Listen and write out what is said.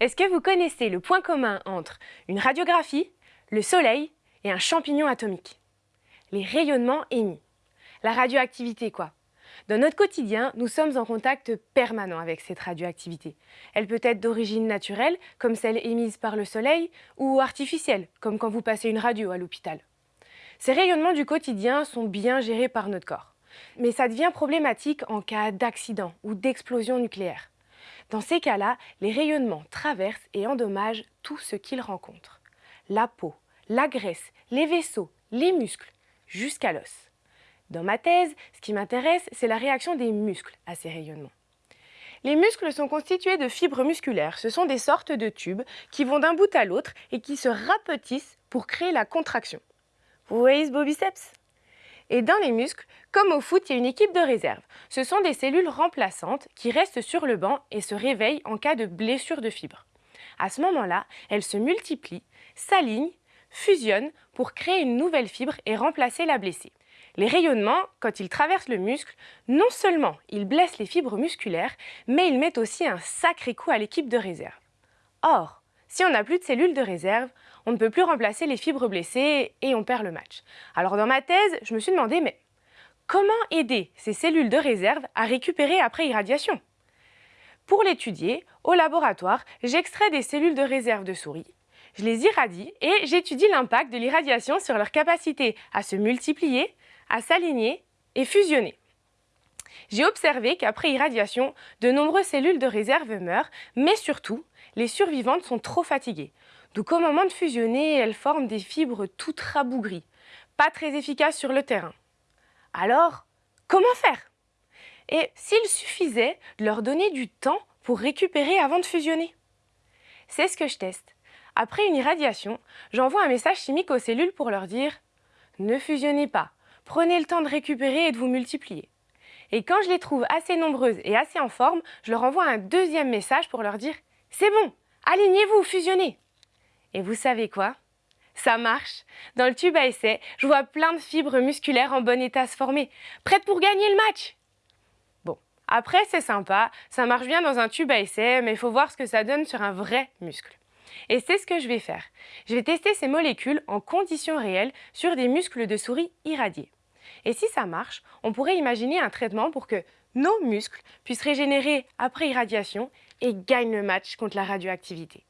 Est-ce que vous connaissez le point commun entre une radiographie, le soleil et un champignon atomique? Les rayonnements émis. La radioactivité quoi Dans notre quotidien, nous sommes en contact permanent avec cette radioactivité. Elle peut être d'origine naturelle, comme celle émise par le soleil, ou artificielle, comme quand vous passez une radio à l'hôpital. Ces rayonnements du quotidien sont bien gérés par notre corps. Mais ça devient problématique en cas d'accident ou d'explosion nucléaire. Dans ces cas-là, les rayonnements traversent et endommagent tout ce qu'ils rencontrent. La peau, la graisse, les vaisseaux, les muscles, jusqu'à l'os. Dans ma thèse, ce qui m'intéresse, c'est la réaction des muscles à ces rayonnements. Les muscles sont constitués de fibres musculaires. Ce sont des sortes de tubes qui vont d'un bout à l'autre et qui se rapetissent pour créer la contraction. Vous voyez ce beau biceps? Et dans les muscles, comme au foot, il y a une équipe de réserve. Ce sont des cellules remplaçantes qui restent sur le banc et se réveillent en cas de blessure de fibres. À ce moment-là, elles se multiplient, s'alignent, fusionnent pour créer une nouvelle fibre et remplacer la blessée. Les rayonnements, quand ils traversent le muscle, non seulement ils blessent les fibres musculaires, mais ils mettent aussi un sacré coup à l'équipe de réserve. Or, si on n'a plus de cellules de réserve, on ne peut plus remplacer les fibres blessées et on perd le match. Alors dans ma thèse, je me suis demandé, mais comment aider ces cellules de réserve à récupérer après irradiation? Pour l'étudier, au laboratoire, j'extrais des cellules de réserve de souris, je les irradie et j'étudie l'impact de l'irradiation sur leur capacité à se multiplier, à s'aligner et fusionner. J'ai observé qu'après irradiation, de nombreuses cellules de réserve meurent, mais surtout, les survivantes sont trop fatiguées. Donc au moment de fusionner, elles forment des fibres toutes rabougries, pas très efficaces sur le terrain. Alors, comment faire? Et s'il suffisait de leur donner du temps pour récupérer avant de fusionner? C'est ce que je teste. Après une irradiation, j'envoie un message chimique aux cellules pour leur dire « Ne fusionnez pas, prenez le temps de récupérer et de vous multiplier ». Et quand je les trouve assez nombreuses et assez en forme, je leur envoie un deuxième message pour leur dire « C'est bon, alignez-vous, fusionnez !» Et vous savez quoi? Ça marche. Dans le tube à essai, je vois plein de fibres musculaires en bon état se former, prêtes pour gagner le match. Bon, après c'est sympa, ça marche bien dans un tube à essai, mais il faut voir ce que ça donne sur un vrai muscle. Et c'est ce que je vais faire. Je vais tester ces molécules en conditions réelles sur des muscles de souris irradiés. Et si ça marche, on pourrait imaginer un traitement pour que nos muscles puissent régénérer après irradiation et gagnent le match contre la radioactivité.